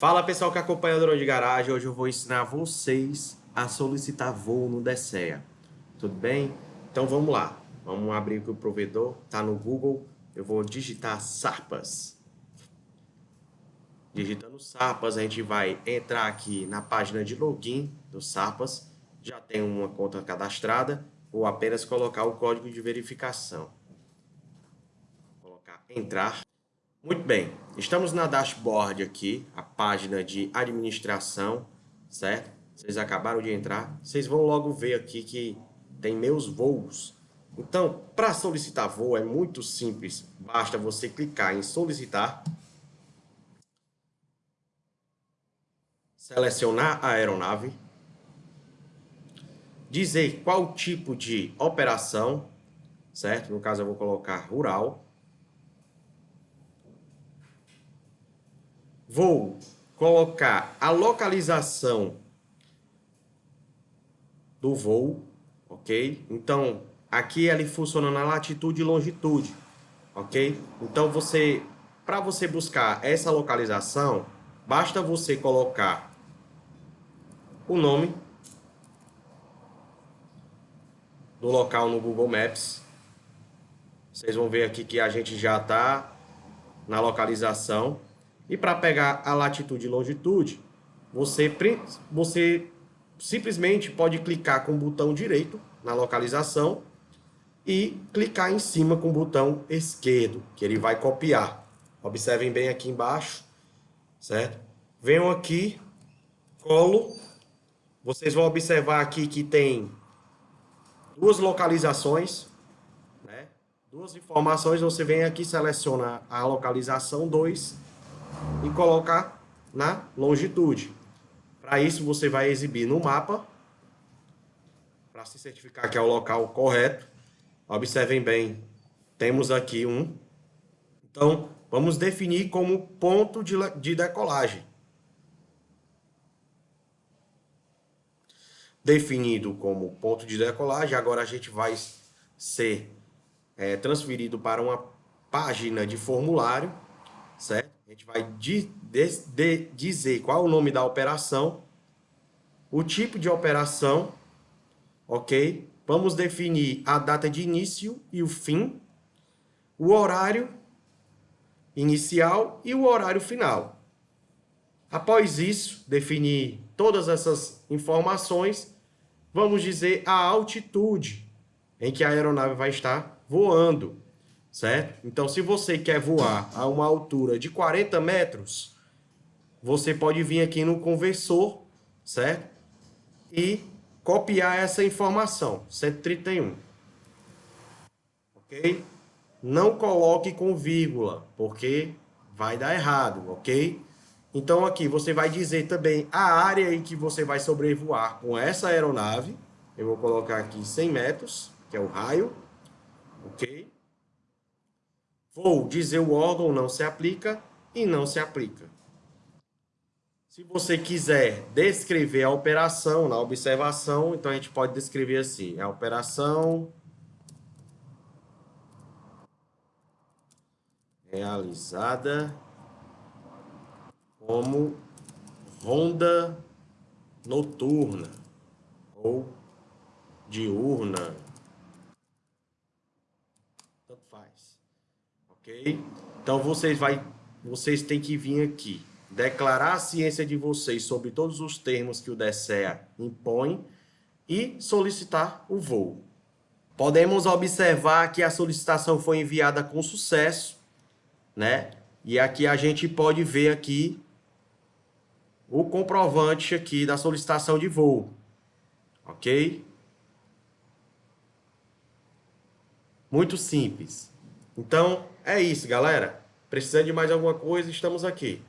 Fala pessoal que acompanha o Drone de Garagem, hoje eu vou ensinar vocês a solicitar voo no DSEA, tudo bem? Então vamos lá, vamos abrir aqui o provedor, tá no Google, eu vou digitar Sarpas. Digitando Sarpas, a gente vai entrar aqui na página de login do Sarpas, já tem uma conta cadastrada, vou apenas colocar o código de verificação. Vou colocar entrar. Muito bem, estamos na dashboard aqui, a página de administração, certo? Vocês acabaram de entrar, vocês vão logo ver aqui que tem meus voos. Então, para solicitar voo é muito simples, basta você clicar em solicitar, selecionar a aeronave, dizer qual tipo de operação, certo? No caso eu vou colocar rural, vou colocar a localização do voo, ok? Então, aqui ele funciona na latitude e longitude, ok? Então, você, para você buscar essa localização, basta você colocar o nome do local no Google Maps. Vocês vão ver aqui que a gente já está na localização. E para pegar a latitude e longitude, você, você simplesmente pode clicar com o botão direito na localização e clicar em cima com o botão esquerdo, que ele vai copiar. Observem bem aqui embaixo, certo? Venham aqui, colo. Vocês vão observar aqui que tem duas localizações, né? duas informações. Você vem aqui, seleciona a localização 2 e colocar na longitude. Para isso, você vai exibir no mapa, para se certificar que é o local correto. Observem bem, temos aqui um. Então, vamos definir como ponto de, de decolagem. Definido como ponto de decolagem, agora a gente vai ser é, transferido para uma página de formulário, certo? A gente vai de, de, dizer qual é o nome da operação, o tipo de operação, ok? Vamos definir a data de início e o fim, o horário inicial e o horário final. Após isso, definir todas essas informações, vamos dizer a altitude em que a aeronave vai estar voando certo? Então, se você quer voar a uma altura de 40 metros, você pode vir aqui no conversor, certo? E copiar essa informação, 131. Ok? Não coloque com vírgula, porque vai dar errado, ok? Então aqui você vai dizer também a área em que você vai sobrevoar com essa aeronave. Eu vou colocar aqui 100 metros, que é o raio, ok? Vou dizer o órgão não se aplica e não se aplica. Se você quiser descrever a operação na observação, então a gente pode descrever assim, a operação realizada como ronda noturna ou diurna ok? Então vocês, vai, vocês têm que vir aqui, declarar a ciência de vocês sobre todos os termos que o DSEA impõe e solicitar o voo. Podemos observar que a solicitação foi enviada com sucesso, né? E aqui a gente pode ver aqui o comprovante aqui da solicitação de voo, ok? Muito simples. Então, é isso, galera. Precisando de mais alguma coisa, estamos aqui.